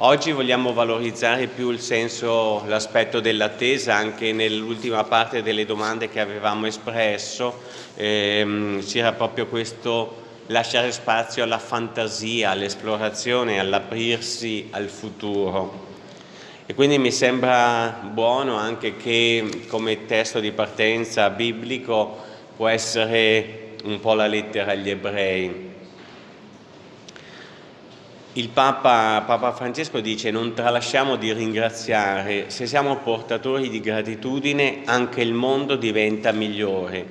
Oggi vogliamo valorizzare più il senso, l'aspetto dell'attesa anche nell'ultima parte delle domande che avevamo espresso, ehm, c'era proprio questo lasciare spazio alla fantasia, all'esplorazione, all'aprirsi al futuro. E quindi mi sembra buono anche che come testo di partenza biblico può essere un po' la lettera agli ebrei. Il Papa, Papa, Francesco dice non tralasciamo di ringraziare, se siamo portatori di gratitudine anche il mondo diventa migliore,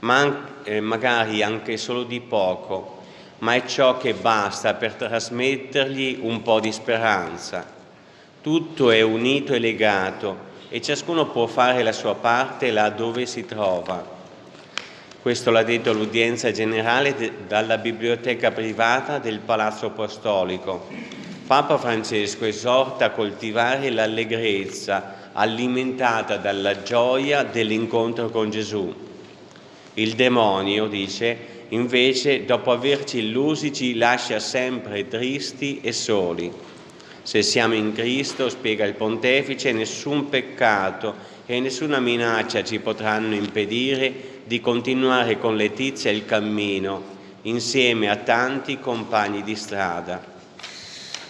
ma eh, magari anche solo di poco, ma è ciò che basta per trasmettergli un po' di speranza. Tutto è unito e legato e ciascuno può fare la sua parte là dove si trova. Questo l'ha detto l'udienza generale dalla biblioteca privata del Palazzo Apostolico. Papa Francesco esorta a coltivare l'allegrezza alimentata dalla gioia dell'incontro con Gesù. Il demonio, dice, invece, dopo averci illusi, ci lascia sempre tristi e soli. Se siamo in Cristo, spiega il Pontefice, nessun peccato e nessuna minaccia ci potranno impedire di continuare con Letizia il cammino insieme a tanti compagni di strada.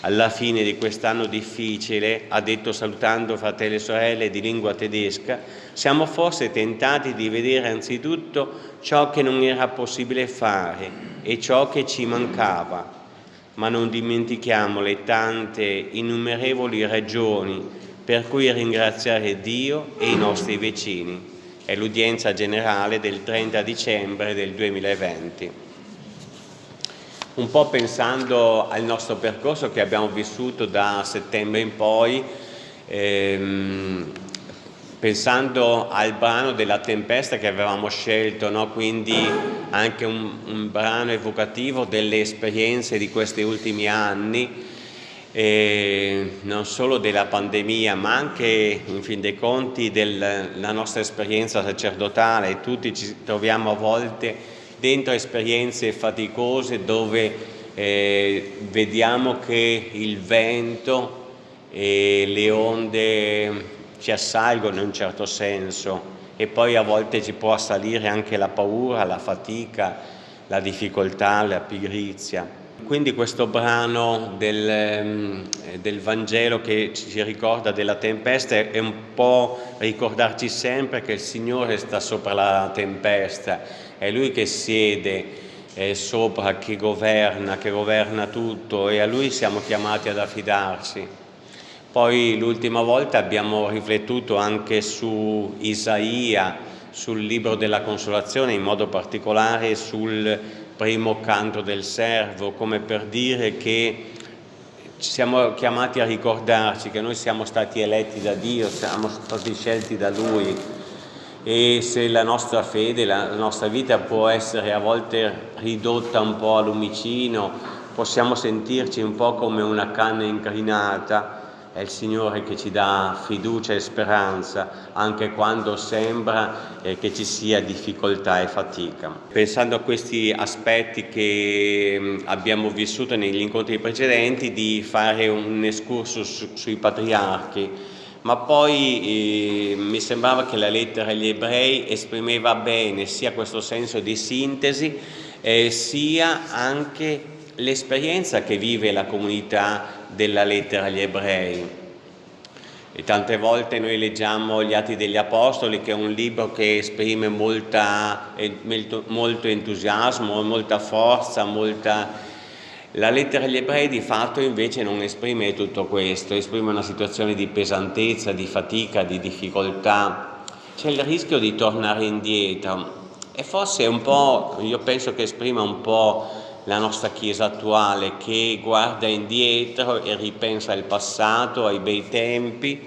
Alla fine di quest'anno difficile, ha detto salutando fratelli e sorelle di lingua tedesca, siamo forse tentati di vedere anzitutto ciò che non era possibile fare e ciò che ci mancava, ma non dimentichiamo le tante innumerevoli ragioni per cui ringraziare Dio e i nostri vicini è l'udienza generale del 30 dicembre del 2020. Un po' pensando al nostro percorso che abbiamo vissuto da settembre in poi, ehm, pensando al brano della tempesta che avevamo scelto, no? quindi anche un, un brano evocativo delle esperienze di questi ultimi anni, eh, non solo della pandemia ma anche in fin dei conti della nostra esperienza sacerdotale, tutti ci troviamo a volte dentro esperienze faticose dove eh, vediamo che il vento e le onde ci assalgono in un certo senso e poi a volte ci può assalire anche la paura, la fatica, la difficoltà, la pigrizia. Quindi questo brano del, ehm, del, Vangelo che ci ricorda della tempesta è un po' ricordarci sempre che il Signore sta sopra la tempesta, è Lui che siede sopra, che governa, che governa tutto e a Lui siamo chiamati ad affidarci. Poi l'ultima volta abbiamo riflettuto anche su Isaia, sul libro della consolazione, in modo particolare sul primo canto del servo, come per dire che siamo chiamati a ricordarci che noi siamo stati eletti da Dio, siamo stati scelti da Lui. E se la nostra fede, la nostra vita può essere a volte ridotta un po' a lumicino, possiamo sentirci un po' come una canna incrinata, è il Signore che ci dà fiducia e speranza anche quando sembra eh, che ci sia difficoltà e fatica. Pensando a questi aspetti che mm, abbiamo vissuto negli incontri precedenti, di fare un escursus su, sui patriarchi, ma poi eh, mi sembrava che la lettera agli ebrei esprimeva bene sia questo senso di sintesi eh, sia anche l'esperienza che vive la comunità della lettera agli ebrei. E tante volte noi leggiamo gli Atti degli Apostoli, che è un libro che esprime molta, molto entusiasmo, molta forza, molta... La lettera agli ebrei di fatto invece non esprime tutto questo, esprime una situazione di pesantezza, di fatica, di difficoltà. C'è il rischio di tornare indietro e forse un po', io penso che esprima un po' la nostra Chiesa attuale che guarda indietro e ripensa al passato, ai bei tempi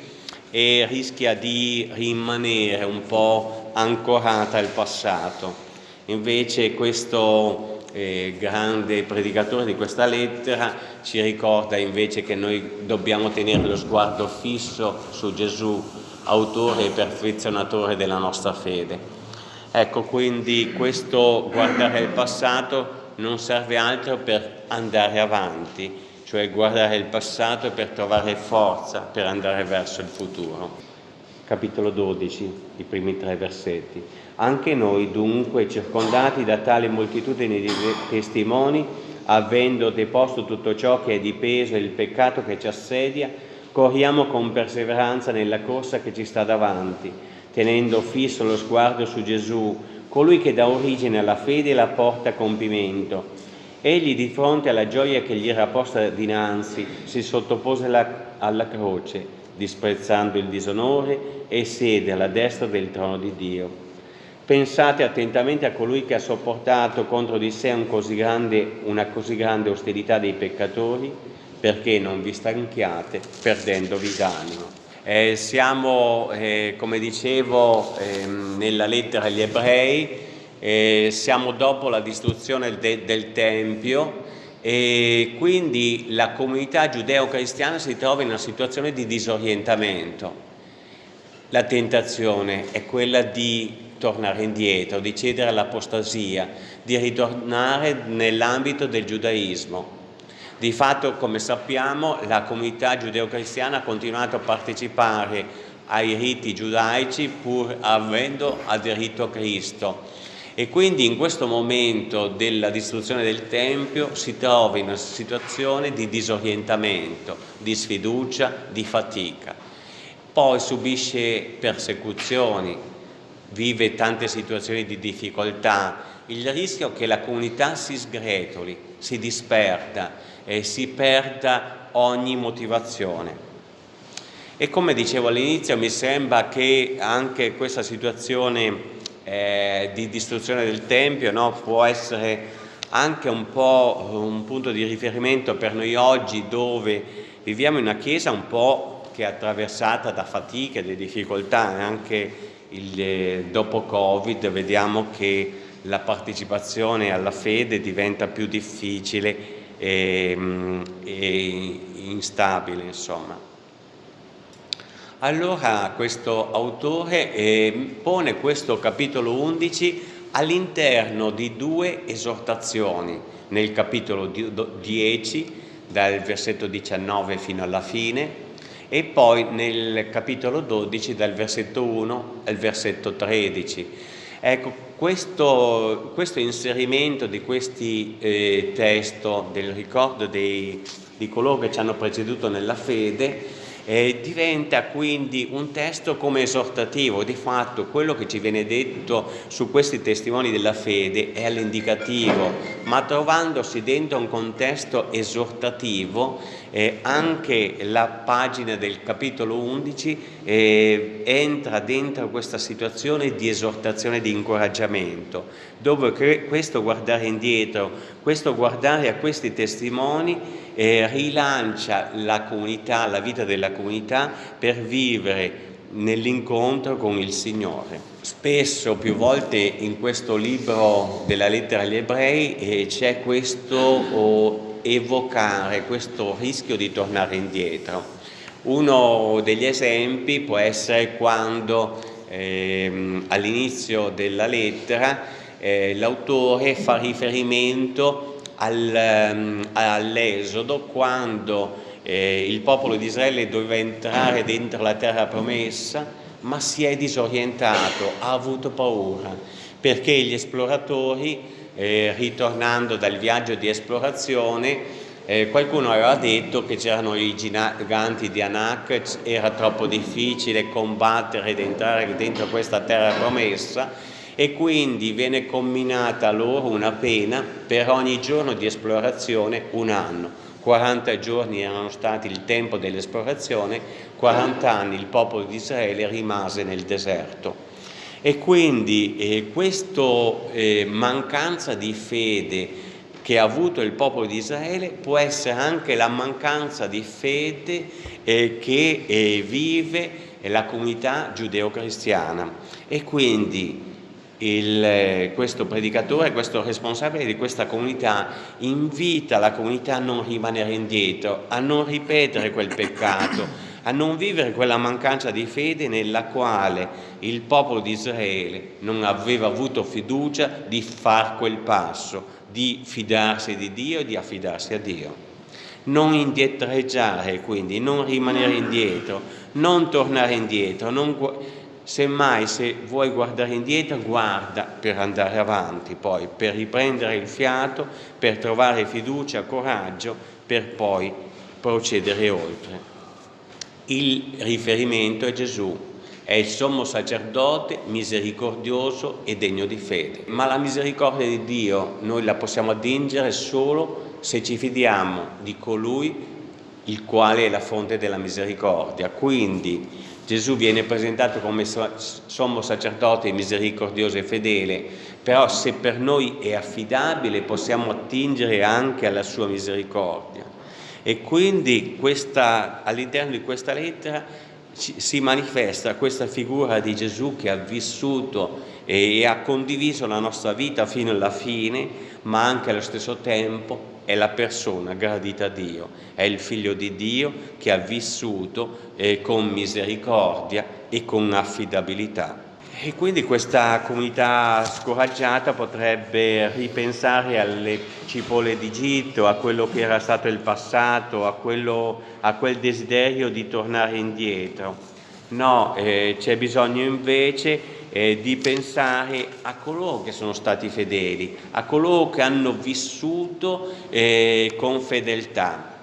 e rischia di rimanere un po' ancorata al passato. Invece questo eh, grande predicatore di questa lettera ci ricorda invece che noi dobbiamo tenere lo sguardo fisso su Gesù, autore e perfezionatore della nostra fede. Ecco, quindi questo guardare al passato non serve altro per andare avanti cioè guardare il passato per trovare forza per andare verso il futuro. Capitolo 12, i primi tre versetti. Anche noi dunque, circondati da tale moltitudine di testimoni, avendo deposto tutto ciò che è di peso e il peccato che ci assedia, corriamo con perseveranza nella corsa che ci sta davanti, tenendo fisso lo sguardo su Gesù, colui che dà origine alla fede e la porta a compimento. Egli di fronte alla gioia che gli era posta dinanzi si sottopose alla croce, disprezzando il disonore e siede alla destra del trono di Dio. Pensate attentamente a colui che ha sopportato contro di sé un così grande, una così grande ostilità dei peccatori, perché non vi stanchiate perdendovi d'animo. Eh, siamo, eh, come dicevo, eh, nella lettera agli ebrei, eh, siamo dopo la distruzione de del Tempio e quindi la comunità giudeo-cristiana si trova in una situazione di disorientamento. La tentazione è quella di tornare indietro, di cedere all'apostasia, di ritornare nell'ambito del giudaismo. Di fatto, come sappiamo, la comunità giudeo-cristiana ha continuato a partecipare ai riti giudaici pur avendo aderito a Cristo e quindi in questo momento della distruzione del Tempio si trova in una situazione di disorientamento, di sfiducia, di fatica. Poi subisce persecuzioni, vive tante situazioni di difficoltà, il rischio che la comunità si sgretoli, si disperda e si perda ogni motivazione. E come dicevo all'inizio mi sembra che anche questa situazione eh, di distruzione del Tempio no, può essere anche un po' un punto di riferimento per noi oggi dove viviamo in una chiesa un po' che è attraversata da fatiche, da difficoltà, anche il, eh, dopo Covid vediamo che la partecipazione alla fede diventa più difficile e, mm, e instabile insomma. Allora questo autore eh, pone questo capitolo 11 all'interno di due esortazioni, nel capitolo 10 dal versetto 19 fino alla fine e poi nel capitolo 12 dal versetto 1 al versetto 13. Ecco, questo, questo inserimento di questi eh, testi del ricordo dei, di coloro che ci hanno preceduto nella fede eh, diventa quindi un testo come esortativo, di fatto quello che ci viene detto su questi testimoni della fede è all'indicativo, ma trovandosi dentro un contesto esortativo eh, anche la pagina del capitolo 11 eh, entra dentro questa situazione di esortazione, di incoraggiamento, dove questo guardare indietro, questo guardare a questi testimoni eh, rilancia la comunità, la vita della comunità per vivere nell'incontro con il Signore. Spesso, più volte in questo libro della lettera agli ebrei eh, c'è questo oh, evocare, questo rischio di tornare indietro. Uno degli esempi può essere quando eh, all'inizio della lettera eh, l'autore fa riferimento Ehm, all'Esodo quando eh, il popolo di Israele doveva entrare dentro la terra promessa ma si è disorientato, ha avuto paura perché gli esploratori eh, ritornando dal viaggio di esplorazione eh, qualcuno aveva detto che c'erano i giganti di Anak, era troppo difficile combattere ed entrare dentro questa terra promessa e quindi viene comminata loro una pena per ogni giorno di esplorazione un anno. 40 giorni erano stati il tempo dell'esplorazione, 40 anni il popolo di Israele rimase nel deserto. E quindi eh, questa eh, mancanza di fede che ha avuto il popolo di Israele può essere anche la mancanza di fede eh, che eh, vive la comunità giudeo-cristiana. E quindi il, questo predicatore, questo responsabile di questa comunità invita la comunità a non rimanere indietro, a non ripetere quel peccato, a non vivere quella mancanza di fede nella quale il popolo di Israele non aveva avuto fiducia di far quel passo, di fidarsi di Dio e di affidarsi a Dio. non indietreggiare, quindi non rimanere indietro, non tornare indietro, non Semmai se vuoi guardare indietro, guarda per andare avanti, poi per riprendere il fiato, per trovare fiducia, coraggio, per poi procedere oltre. Il riferimento è Gesù, è il sommo sacerdote misericordioso e degno di fede. Ma la misericordia di Dio noi la possiamo attingere solo se ci fidiamo di colui il quale è la fonte della misericordia. Quindi Gesù viene presentato come sommo sacerdote misericordioso e fedele, però se per noi è affidabile possiamo attingere anche alla sua misericordia. E quindi all'interno di questa lettera si manifesta questa figura di Gesù che ha vissuto e ha condiviso la nostra vita fino alla fine, ma anche allo stesso tempo è la persona gradita a Dio, è il figlio di Dio che ha vissuto eh, con misericordia e con affidabilità. E quindi questa comunità scoraggiata potrebbe ripensare alle cipolle d'Egitto, a quello che era stato il passato, a, quello, a quel desiderio di tornare indietro. No, eh, c'è bisogno invece eh, di pensare a coloro che sono stati fedeli, a coloro che hanno vissuto eh, con fedeltà.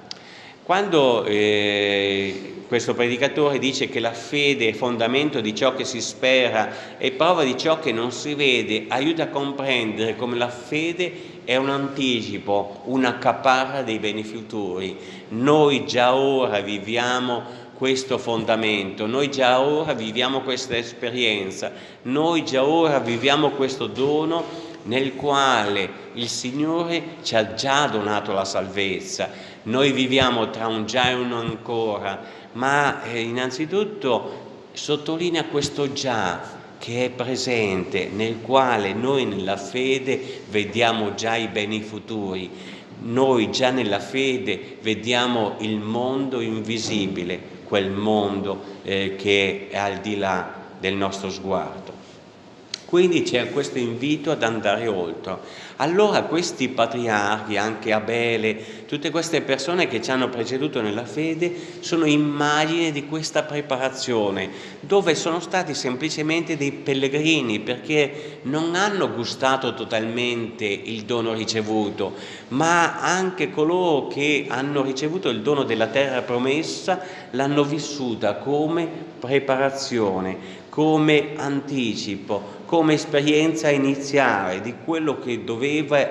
Quando eh, questo predicatore dice che la fede è fondamento di ciò che si spera e prova di ciò che non si vede, aiuta a comprendere come la fede è un anticipo, una caparra dei beni futuri. Noi già ora viviamo questo fondamento, noi già ora viviamo questa esperienza, noi già ora viviamo questo dono nel quale il Signore ci ha già donato la salvezza. Noi viviamo tra un già e un ancora, ma eh, innanzitutto sottolinea questo già che è presente, nel quale noi nella fede vediamo già i beni futuri. Noi già nella fede vediamo il mondo invisibile, quel mondo eh, che è al di là del nostro sguardo. Quindi c'è questo invito ad andare oltre. Allora questi patriarchi, anche Abele, tutte queste persone che ci hanno preceduto nella fede, sono immagini di questa preparazione, dove sono stati semplicemente dei pellegrini, perché non hanno gustato totalmente il dono ricevuto, ma anche coloro che hanno ricevuto il dono della terra promessa l'hanno vissuta come preparazione, come anticipo, come esperienza iniziale di quello che doveva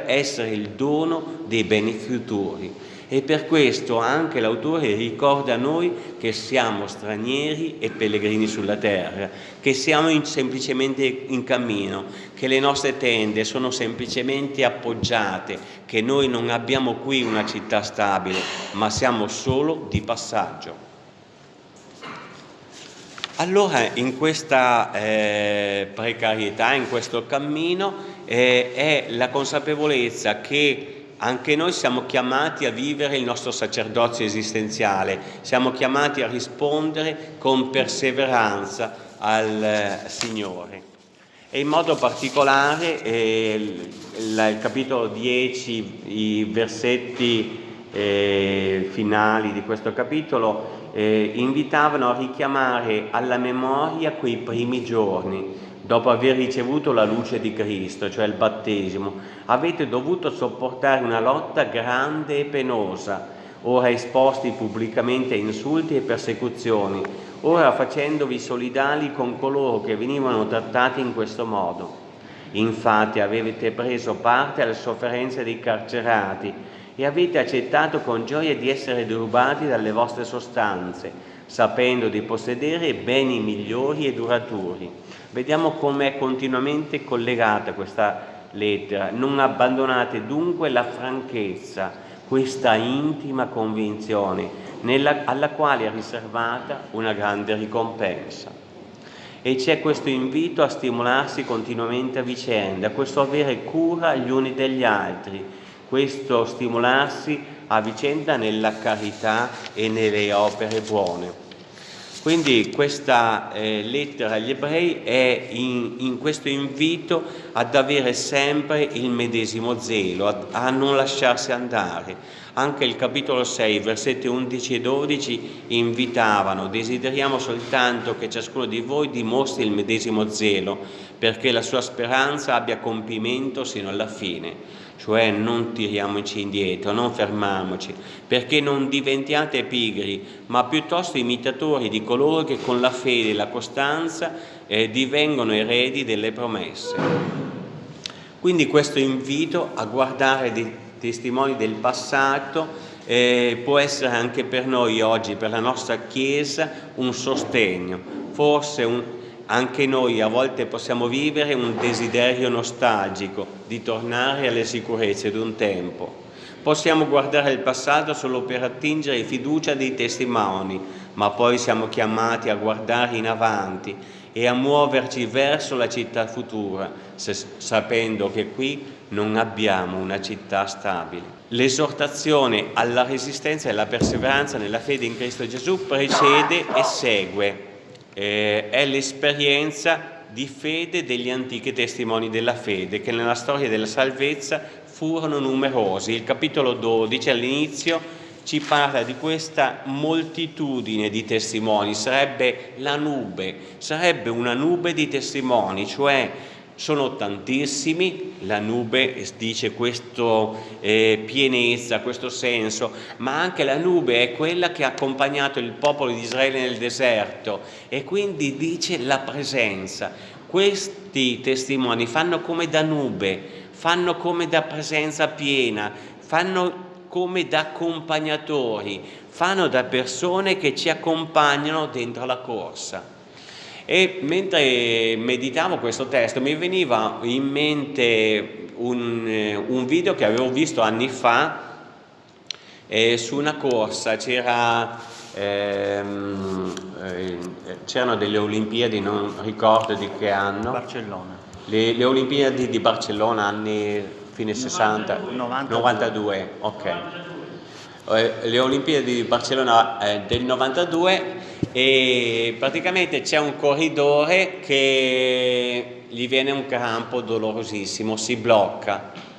essere il dono dei beni futuri. E per questo anche l'autore ricorda a noi che siamo stranieri e pellegrini sulla terra, che siamo in, semplicemente in cammino, che le nostre tende sono semplicemente appoggiate, che noi non abbiamo qui una città stabile, ma siamo solo di passaggio. Allora in questa eh, precarietà, in questo cammino, eh, è la consapevolezza che anche noi siamo chiamati a vivere il nostro sacerdozio esistenziale, siamo chiamati a rispondere con perseveranza al eh, Signore. E in modo particolare eh, il, il, capitolo 10, i versetti eh, finali di questo capitolo eh, invitavano a richiamare alla memoria quei primi giorni, dopo aver ricevuto la luce di Cristo, cioè il battesimo. Avete dovuto sopportare una lotta grande e penosa, ora esposti pubblicamente a insulti e persecuzioni, ora facendovi solidali con coloro che venivano trattati in questo modo. Infatti avete preso parte alle sofferenze dei carcerati, e avete accettato con gioia di essere derubati dalle vostre sostanze, sapendo di possedere beni migliori e duraturi. Vediamo come è continuamente collegata questa lettera. Non abbandonate dunque la franchezza, questa intima convinzione nella, alla quale è riservata una grande ricompensa. E c'è questo invito a stimolarsi continuamente a vicenda, questo avere cura gli uni degli altri, questo stimolarsi a vicenda nella carità e nelle opere buone. Quindi questa eh, lettera agli ebrei è in, in, questo invito ad avere sempre il medesimo zelo, a, a non lasciarsi andare. Anche il capitolo 6, versetti 11 e 12 invitavano, desideriamo soltanto che ciascuno di voi dimostri il medesimo zelo, perché la sua speranza abbia compimento sino alla fine cioè non tiriamoci indietro, non fermiamoci, perché non diventiate pigri, ma piuttosto imitatori di coloro che con la fede e la costanza eh, divengono eredi delle promesse. Quindi questo invito a guardare dei testimoni del passato eh, può essere anche per noi oggi, per la nostra Chiesa, un sostegno, forse un, anche noi a volte possiamo vivere un desiderio nostalgico di tornare alle sicurezze di un tempo. Possiamo guardare il passato solo per attingere fiducia dei testimoni, ma poi siamo chiamati a guardare in avanti e a muoverci verso la città futura, se, sapendo che qui non abbiamo una città stabile. L'esortazione alla resistenza e alla perseveranza nella fede in Cristo Gesù precede e segue eh, è l'esperienza di fede degli antichi testimoni della fede che nella storia della salvezza furono numerosi. Il capitolo 12 all'inizio ci parla di questa moltitudine di testimoni, sarebbe la nube, sarebbe una nube di testimoni, cioè sono tantissimi, la nube dice questa eh, pienezza, questo senso, ma anche la nube è quella che ha accompagnato il popolo di Israele nel deserto e quindi dice la presenza. Questi testimoni fanno come da nube, fanno come da presenza piena, fanno come da accompagnatori, fanno da persone che ci accompagnano dentro la corsa. E mentre meditavo questo testo mi veniva in mente un, eh, un video che avevo visto anni fa eh, su una corsa, c'era, ehm, eh, c'erano delle Olimpiadi, non ricordo di che anno. Barcellona. Le, le Olimpiadi di Barcellona, anni fine 60, 92, 92 ok. Eh, le Olimpiadi di Barcellona eh, del 92 e praticamente c'è un corridore che gli viene un crampo dolorosissimo, si blocca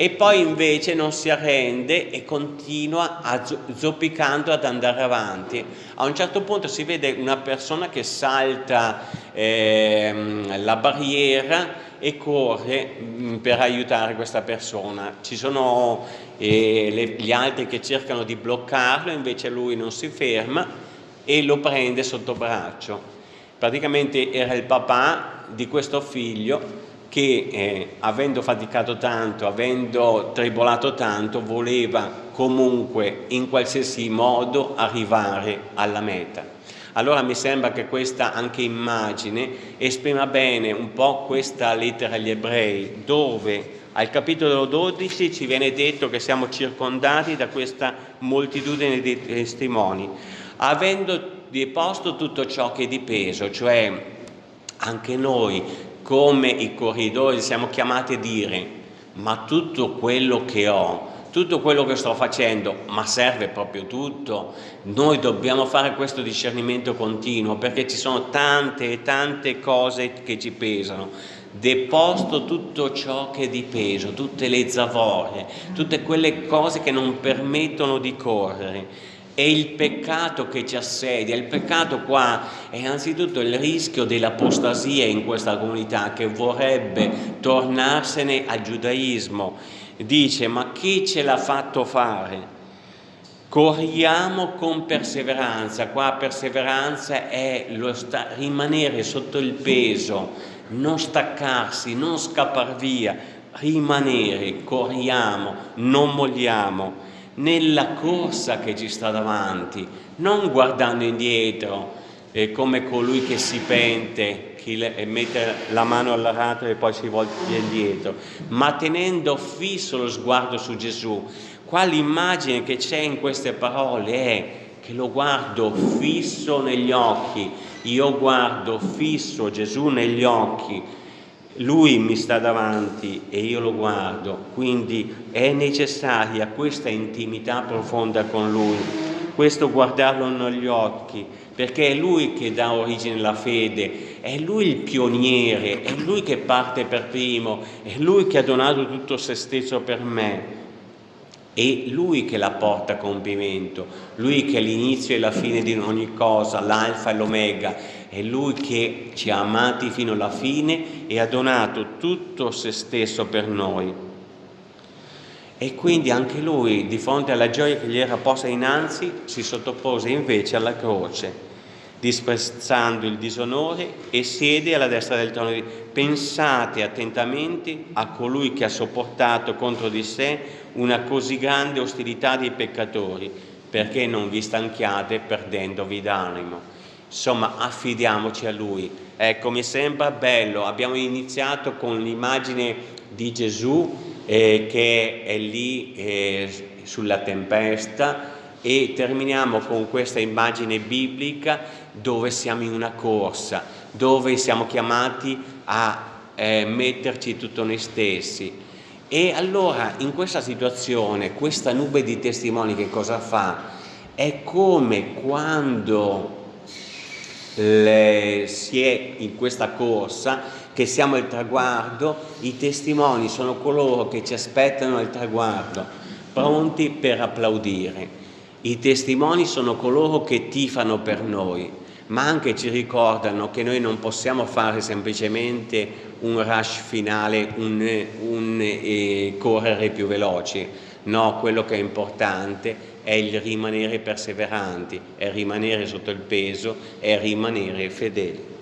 e poi invece non si arrende e continua a zoppicando ad andare avanti. A un certo punto si vede una persona che salta ehm, la barriera e corre mm, per aiutare questa persona. Ci sono eh, le, gli altri che cercano di bloccarlo, invece lui non si ferma e lo prende sotto braccio. Praticamente era il papà di questo figlio che eh, avendo faticato tanto, avendo tribolato tanto, voleva comunque in qualsiasi modo arrivare alla meta. Allora mi sembra che questa anche immagine esprima bene un po' questa lettera agli ebrei, dove al capitolo 12 ci viene detto che siamo circondati da questa moltitudine di testimoni avendo deposto tutto ciò che è di peso, cioè anche noi come i corridori siamo chiamati a dire ma tutto quello che ho, tutto quello che sto facendo, ma serve proprio tutto? Noi dobbiamo fare questo discernimento continuo perché ci sono tante e tante cose che ci pesano. Deposto tutto ciò che è di peso, tutte le zavorie, tutte quelle cose che non permettono di correre è il peccato che ci assedia, il peccato qua è anzitutto il rischio dell'apostasia in questa comunità che vorrebbe tornarsene al giudaismo. Dice, ma chi ce l'ha fatto fare? Corriamo con perseveranza, qua perseveranza è rimanere sotto il peso, non staccarsi, non scappare via, rimanere, corriamo, non molliamo nella corsa che ci sta davanti, non guardando indietro eh, come colui che si pente e mette la mano all'arato e poi si volta indietro, ma tenendo fisso lo sguardo su Gesù. Qua l'immagine che c'è in queste parole è che lo guardo fisso negli occhi, io guardo fisso Gesù negli occhi, lui mi sta davanti e io lo guardo, quindi è necessaria questa intimità profonda con lui questo guardarlo negli occhi, perché è Lui che dà origine alla fede, è Lui il pioniere, è Lui che parte per primo, è Lui che ha donato tutto se stesso per me. È Lui che la porta a compimento, Lui che è l'inizio e la fine di ogni cosa, l'alfa e l'omega, è Lui che ci ha amati fino alla fine e ha donato tutto se stesso per noi. E quindi anche lui, di fronte alla gioia che gli era posta innanzi, si sottopose invece alla croce, disprezzando il disonore e siede alla destra del trono. Pensate attentamente a colui che ha sopportato contro di sé una così grande ostilità dei peccatori, perché non vi stanchiate perdendovi d'animo. Insomma, affidiamoci a Lui. Ecco, mi sembra bello, abbiamo iniziato con l'immagine di Gesù eh, che è lì eh, sulla tempesta e terminiamo con questa immagine biblica dove siamo in una corsa, dove siamo chiamati a eh, metterci tutto noi stessi. E allora in questa situazione, questa nube di testimoni che cosa fa? È come quando le, si è in questa corsa che siamo il traguardo, i testimoni sono coloro che ci aspettano al traguardo, pronti per applaudire. I testimoni sono coloro che tifano per noi, ma anche ci ricordano che noi non possiamo fare semplicemente un rush finale, un, un eh, correre più veloci. No, quello che è importante è il rimanere perseveranti, è rimanere sotto il peso, è rimanere fedeli.